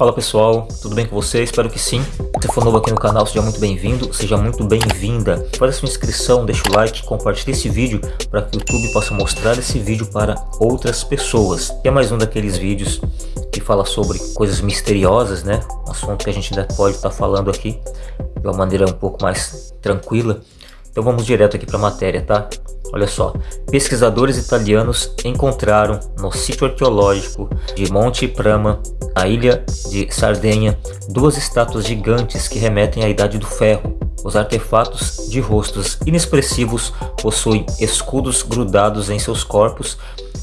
Fala pessoal, tudo bem com você? Espero que sim. Se for novo aqui no canal, seja muito bem-vindo, seja muito bem-vinda. Faz a sua inscrição, deixa o like, compartilhe esse vídeo para que o YouTube possa mostrar esse vídeo para outras pessoas. E é mais um daqueles vídeos que fala sobre coisas misteriosas, né? Um assunto que a gente ainda pode estar tá falando aqui de uma maneira um pouco mais tranquila. Então vamos direto aqui para a matéria, tá? Olha só, pesquisadores italianos encontraram no sítio arqueológico de Monte Prama, na ilha de Sardenha, duas estátuas gigantes que remetem à Idade do Ferro. Os artefatos de rostos inexpressivos possuem escudos grudados em seus corpos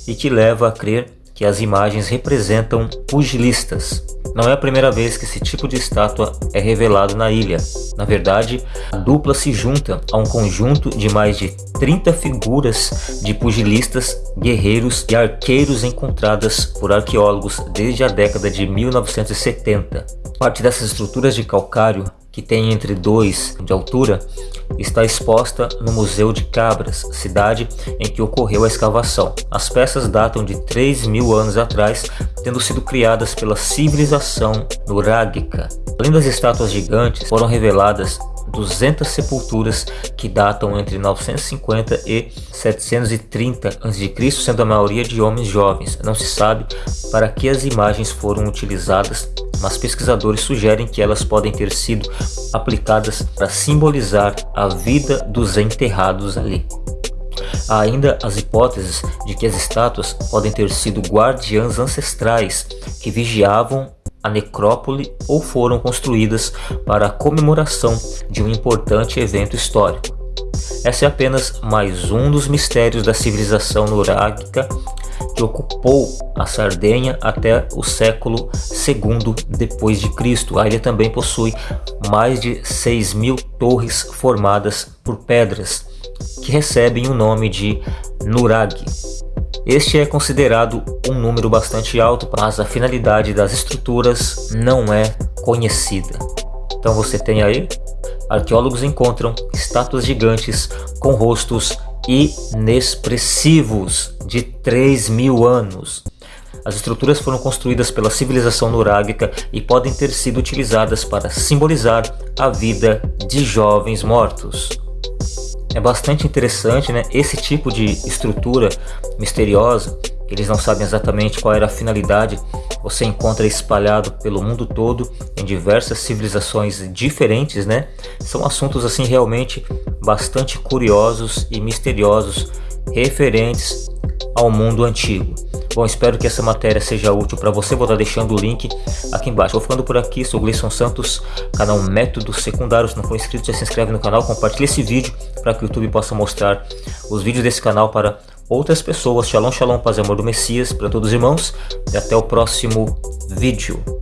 e que leva a crer que as imagens representam pugilistas. Não é a primeira vez que esse tipo de estátua é revelado na ilha. Na verdade, a dupla se junta a um conjunto de mais de 30 figuras de pugilistas, guerreiros e arqueiros encontradas por arqueólogos desde a década de 1970. Parte dessas estruturas de calcário, que tem entre 2 de altura, está exposta no Museu de Cabras, cidade em que ocorreu a escavação. As peças datam de 3 mil anos atrás, tendo sido criadas pela civilização nurágica. Além das estátuas gigantes, foram reveladas 200 sepulturas que datam entre 950 e 730 a.C., sendo a maioria de homens jovens. Não se sabe para que as imagens foram utilizadas, mas pesquisadores sugerem que elas podem ter sido aplicadas para simbolizar a vida dos enterrados ali. Há ainda as hipóteses de que as estátuas podem ter sido guardiãs ancestrais que vigiavam a necrópole ou foram construídas para a comemoração de um importante evento histórico. Essa é apenas mais um dos mistérios da civilização nurágica que ocupou a Sardenha até o século II depois de Cristo. A ilha também possui mais de 6 mil torres formadas por pedras que recebem o nome de Nurag. Este é considerado um número bastante alto, mas a finalidade das estruturas não é conhecida. Então você tem aí, arqueólogos encontram estátuas gigantes com rostos inexpressivos de 3 mil anos. As estruturas foram construídas pela civilização nurágica e podem ter sido utilizadas para simbolizar a vida de jovens mortos. É bastante interessante né, esse tipo de estrutura misteriosa, eles não sabem exatamente qual era a finalidade, você encontra espalhado pelo mundo todo em diversas civilizações diferentes, né? São assuntos assim realmente bastante curiosos e misteriosos referentes ao mundo antigo. Bom, espero que essa matéria seja útil para você. Vou estar deixando o link aqui embaixo. Vou ficando por aqui, sou Gleison Santos, canal Métodos Secundários. Se não for inscrito, já se inscreve no canal, compartilhe esse vídeo para que o YouTube possa mostrar os vídeos desse canal para outras pessoas. Shalom, shalom, paz e amor do Messias para todos os irmãos. E até o próximo vídeo.